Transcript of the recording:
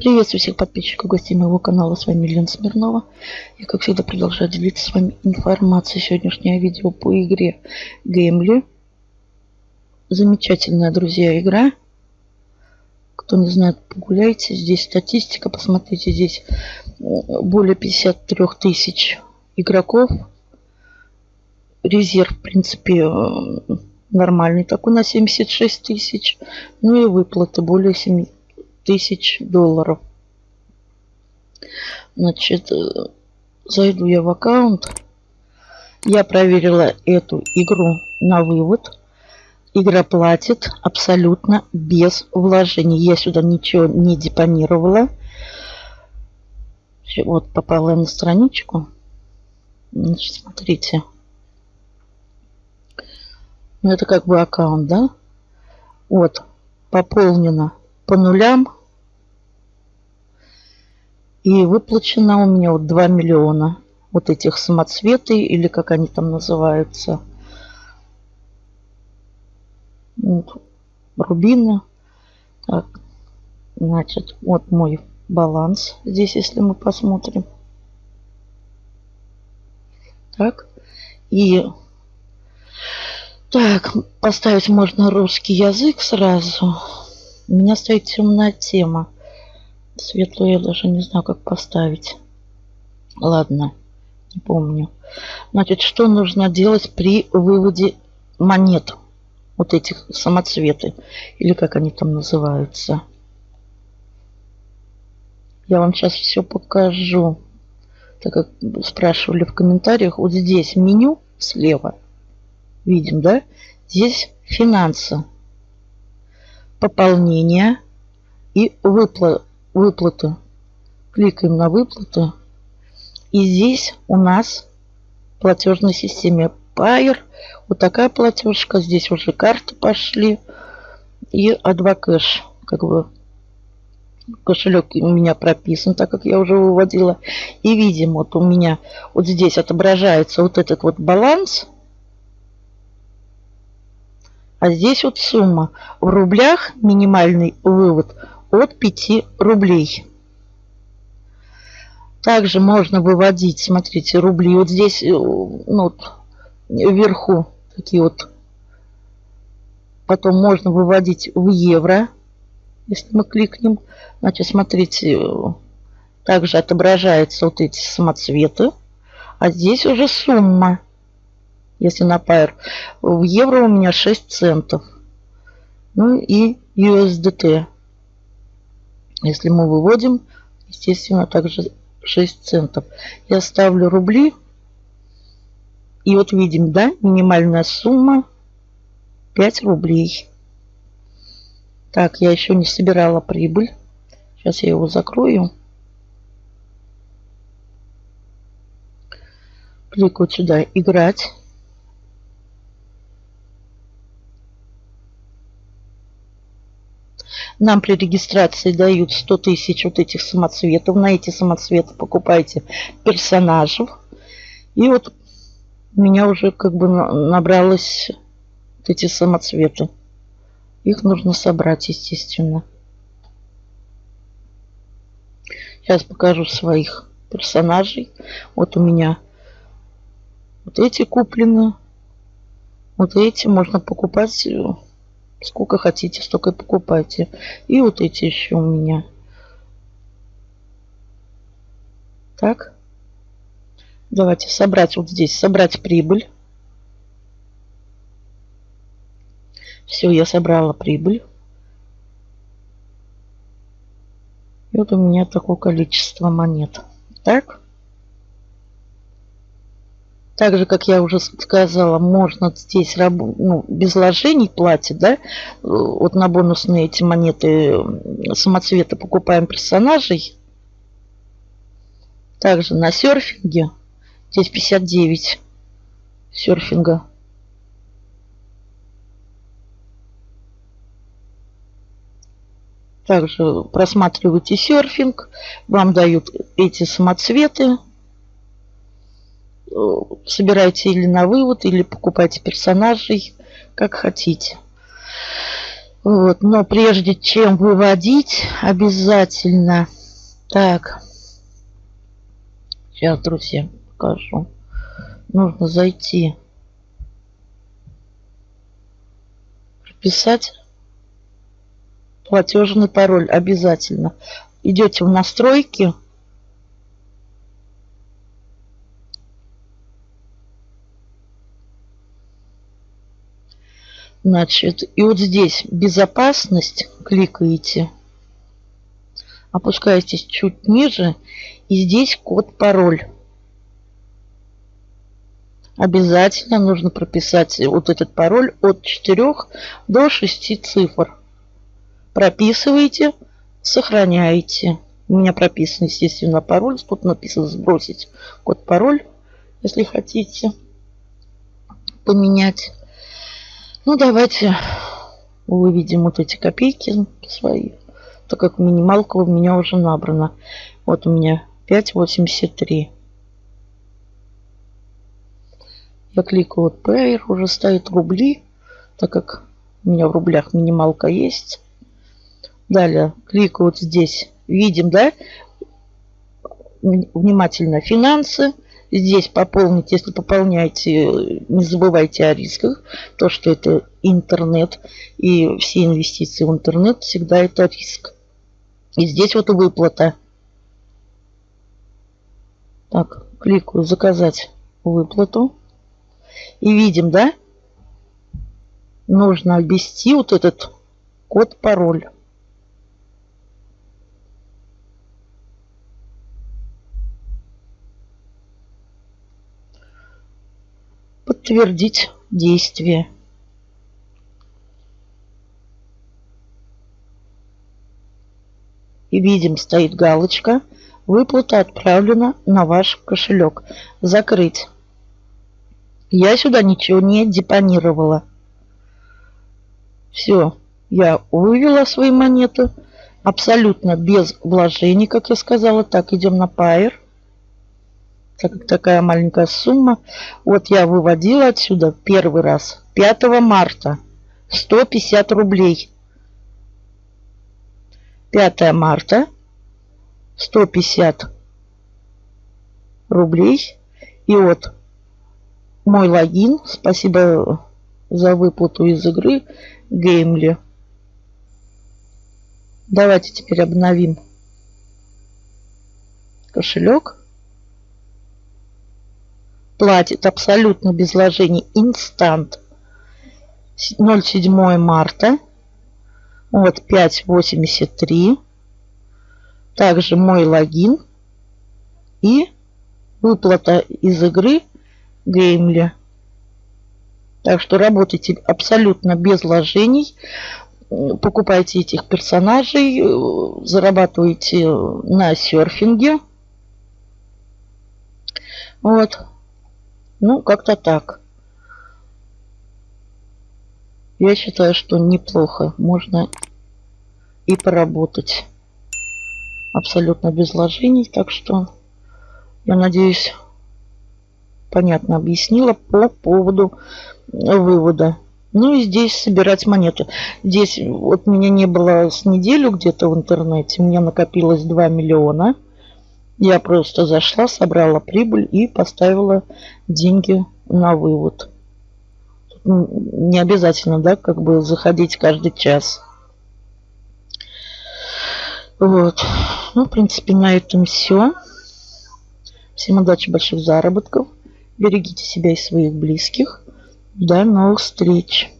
Приветствую всех подписчиков и гостей моего канала. С вами Лена Смирнова. И как всегда продолжаю делиться с вами информацией. Сегодняшнее видео по игре Геймли. Замечательная, друзья, игра. Кто не знает, погуляйте. Здесь статистика. Посмотрите, здесь более 53 тысяч игроков. Резерв, в принципе, нормальный такой на 76 тысяч. Ну и выплаты более 7 тысяч долларов. Значит, э, зайду я в аккаунт. Я проверила эту игру на вывод. Игра платит абсолютно без вложений. Я сюда ничего не депонировала. Вот попала на страничку. Значит, смотрите. Ну, это как бы аккаунт, да? Вот, пополнено по нулям. И выплачено у меня вот 2 миллиона вот этих самоцветы или как они там называются. Вот, рубины. Так, значит, вот мой баланс здесь, если мы посмотрим. Так, и так, поставить можно русский язык сразу. У меня стоит темная тема. Светлую я даже не знаю, как поставить. Ладно, не помню. Значит, что нужно делать при выводе монет? Вот этих самоцветы. Или как они там называются. Я вам сейчас все покажу. Так как спрашивали в комментариях. Вот здесь меню слева. Видим, да? Здесь финансы пополнение и выпла выплаты. Кликаем на выплаты. И здесь у нас в платежной системе Payer. Вот такая платежка. Здесь уже карты пошли. И Advocash. Как бы кошелек у меня прописан, так как я уже выводила. И видим, вот у меня вот здесь отображается вот этот вот баланс – а здесь вот сумма. В рублях минимальный вывод от 5 рублей. Также можно выводить, смотрите, рубли. Вот здесь, э, ну, вот, вверху такие вот. Потом можно выводить в евро, если мы кликнем. Значит, смотрите, также отображаются вот эти самоцветы. А здесь уже сумма если на Pair. В евро у меня 6 центов. Ну и USDT. Если мы выводим, естественно, также 6 центов. Я ставлю рубли. И вот видим, да, минимальная сумма 5 рублей. Так, я еще не собирала прибыль. Сейчас я его закрою. Кликаю сюда «Играть». Нам при регистрации дают 100 тысяч вот этих самоцветов. На эти самоцветы покупайте персонажев. И вот у меня уже как бы набралось вот эти самоцветы. Их нужно собрать, естественно. Сейчас покажу своих персонажей. Вот у меня вот эти куплены. Вот эти можно покупать Сколько хотите, столько и покупайте. И вот эти еще у меня. Так. Давайте собрать вот здесь. Собрать прибыль. Все, я собрала прибыль. И вот у меня такое количество монет. Так. Так же, как я уже сказала, можно здесь ну, без вложений платить, да, вот на бонусные эти монеты самоцвета покупаем персонажей. Также на серфинге, здесь 59 серфинга. Также просматривайте серфинг, вам дают эти самоцветы собирайте или на вывод, или покупайте персонажей, как хотите. Вот, но прежде чем выводить, обязательно... Так. Сейчас, друзья, покажу. Нужно зайти. Прописать платежный пароль обязательно. Идете в настройки. Значит, и вот здесь безопасность кликаете. Опускаетесь чуть ниже. И здесь код-пароль. Обязательно нужно прописать вот этот пароль от 4 до 6 цифр. Прописываете, сохраняете. У меня прописан, естественно, пароль. Тут написано сбросить код-пароль, если хотите поменять. Ну, давайте выведем вот эти копейки свои, так как минималка у меня уже набрана. Вот у меня 5,83. Я кликаю вот Payer, уже стоит рубли, так как у меня в рублях минималка есть. Далее кликаю вот здесь. Видим, да? Внимательно финансы. Здесь пополнить, если пополняете, не забывайте о рисках. То, что это интернет и все инвестиции в интернет, всегда это риск. И здесь вот выплата. Так, кликаю заказать выплату. И видим, да? Нужно ввести вот этот код-пароль. Подтвердить действие. И видим, стоит галочка. Выплата отправлена на ваш кошелек. Закрыть. Я сюда ничего не депонировала. Все, я вывела свои монеты. Абсолютно без вложений, как я сказала. Так, идем на Pair. Так как такая маленькая сумма. Вот я выводила отсюда первый раз. 5 марта. 150 рублей. 5 марта. 150 рублей. И вот мой логин. Спасибо за выплату из игры Геймли. Давайте теперь обновим кошелек. Платит абсолютно без вложений инстант. 07 марта. Вот 5.83. Также мой логин. И выплата из игры Геймли. Так что работайте абсолютно без вложений. Покупайте этих персонажей, зарабатывайте на серфинге. Вот. Ну, как-то так. Я считаю, что неплохо. Можно и поработать абсолютно без вложений. Так что я надеюсь, понятно объяснила по поводу вывода. Ну и здесь собирать монеты. Здесь вот меня не было с неделю где-то в интернете. У меня накопилось 2 миллиона. Я просто зашла, собрала прибыль и поставила деньги на вывод. Не обязательно, да, как бы заходить каждый час. Вот. Ну, в принципе, на этом все. Всем удачи, больших заработков. Берегите себя и своих близких. До новых встреч!